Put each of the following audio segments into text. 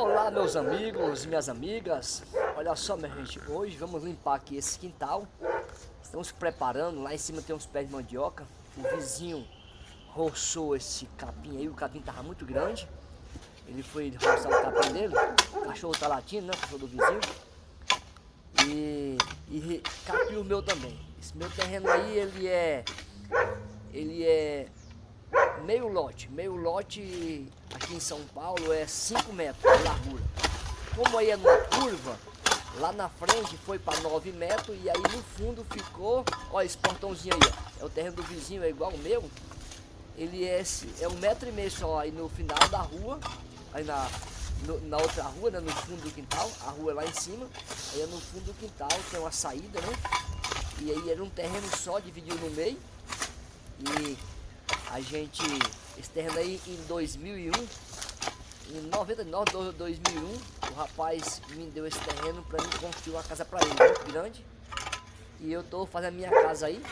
Olá meus amigos minhas amigas, olha só minha gente, hoje vamos limpar aqui esse quintal. Estamos preparando, lá em cima tem uns pés de mandioca. O vizinho roçou esse capim aí, o capim tava muito grande. Ele foi roçar o capim dele, o cachorro tá latindo, né, o cachorro do vizinho. E, e capim o meu também. Esse meu terreno aí, ele é, ele é meio lote. Meio lote aqui em São Paulo é 5 metros de largura. Como aí é numa curva, lá na frente foi para 9 metros e aí no fundo ficou, ó, esse portãozinho aí, ó, é o terreno do vizinho, é igual o meu. Ele é, é um metro e meio só aí no final da rua, aí na, no, na outra rua, né, no fundo do quintal, a rua é lá em cima, aí é no fundo do quintal, tem uma saída, né? E aí era um terreno só, dividido no meio. E a gente, esse terreno aí em 2001, em 99, 2001, o rapaz me deu esse terreno para mim construir uma casa para ele, muito grande. E eu tô fazendo a minha casa aí.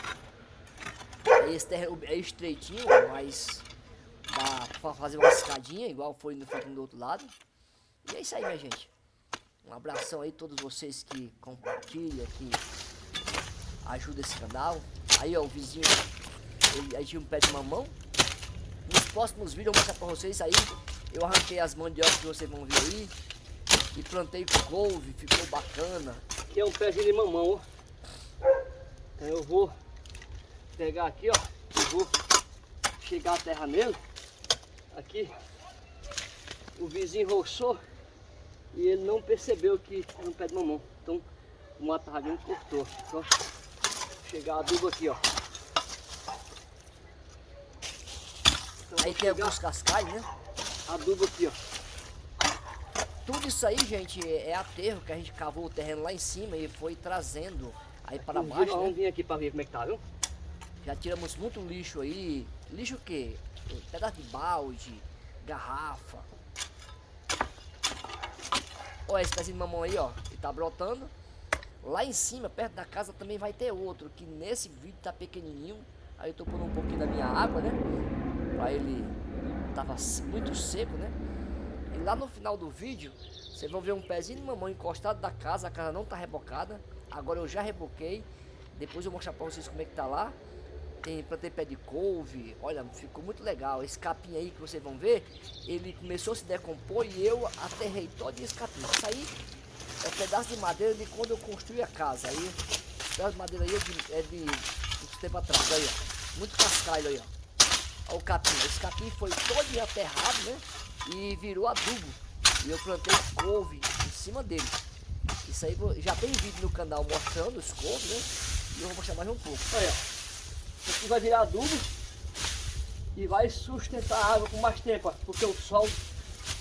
Esse terreno é estreitinho, mas dá para fazer uma escadinha, igual foi no feito do outro lado. E é isso aí, minha gente. Um abração aí a todos vocês que compartilham, que ajudam esse canal. Aí, ó, o vizinho tinha um pé de mamão. Nos próximos vídeos eu vou mostrar pra vocês aí. Eu arranquei as mandiocas que vocês vão ver aí. E plantei couve, ficou bacana. Aqui é um pé de mamão. Então eu vou pegar aqui, ó. E vou chegar a terra nele. Aqui. O vizinho roçou. E ele não percebeu que era um pé de mamão. Então o mato cortou. Então, chegar adubo aqui, ó. Aí tem alguns cascais, né? Adubo aqui, ó. Tudo isso aí, gente, é aterro que a gente cavou o terreno lá em cima e foi trazendo aí para baixo. Né? Vamos vir aqui para ver como é que tá, viu? Já tiramos muito lixo aí. Lixo o quê? Pedaço de balde, garrafa. Olha esse pezinho de mamão aí, ó. Ele tá brotando. Lá em cima, perto da casa, também vai ter outro. Que nesse vídeo tá pequenininho. Aí eu tô pondo um pouquinho da minha água, né? Pra ele tava muito seco, né? E lá no final do vídeo, vocês vão ver um pezinho de mamão encostado da casa, a casa não tá rebocada. Agora eu já reboquei. Depois eu vou mostrar pra vocês como é que tá lá. Tem, plantei pé de couve, olha, ficou muito legal. Esse capim aí que vocês vão ver, ele começou a se decompor e eu aterrei todo esse capim. Isso aí é um pedaço de madeira de quando eu construí a casa. Aí, pedaço de madeira aí é de, é de uns tempo atrás, aí ó. Muito cascalho aí ó o capim. Esse capim foi todo aterrado, né? E virou adubo. E eu plantei couve em cima dele. Isso aí já tem vídeo no canal mostrando os couves, né? E eu vou mostrar mais um pouco. Olha, isso aqui vai virar adubo e vai sustentar a água com mais tempo, porque o sol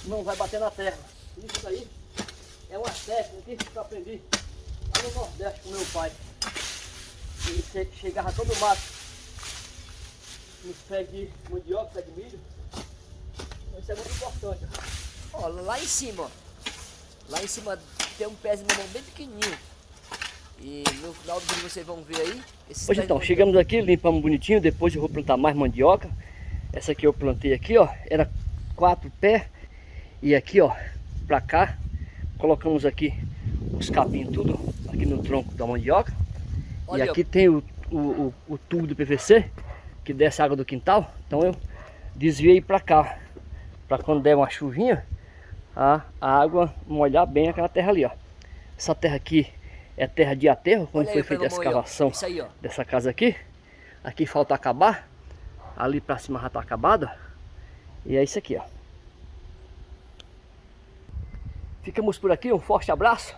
não vai bater na terra. Isso aí é uma técnica que eu aprendi lá no Nordeste com meu pai. Ele chegava todo mato nos pés de mandioca, pé de milho. Isso é muito importante. Ó, lá em cima, ó. Lá em cima tem um pé de mamão bem pequenininho. E no final do vídeo vocês vão ver aí. Hoje então, chegamos aqui, limpamos bonitinho. Depois eu vou plantar mais mandioca. Essa aqui eu plantei aqui, ó. Era quatro pés. E aqui, ó, pra cá, colocamos aqui os capinhos tudo aqui no tronco da mandioca. Olha, e aqui ó. tem o, o, o, o tubo do PVC que desce água do quintal. Então eu desviei para cá. Para quando der uma chuvinha, a, água molhar bem aquela terra ali, ó. Essa terra aqui é terra de aterro, quando foi feita a escavação aí, dessa casa aqui. Aqui falta acabar. Ali para cima já está acabado. E é isso aqui, ó. Ficamos por aqui, um forte abraço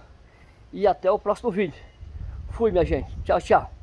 e até o próximo vídeo. Fui, minha gente. Tchau, tchau.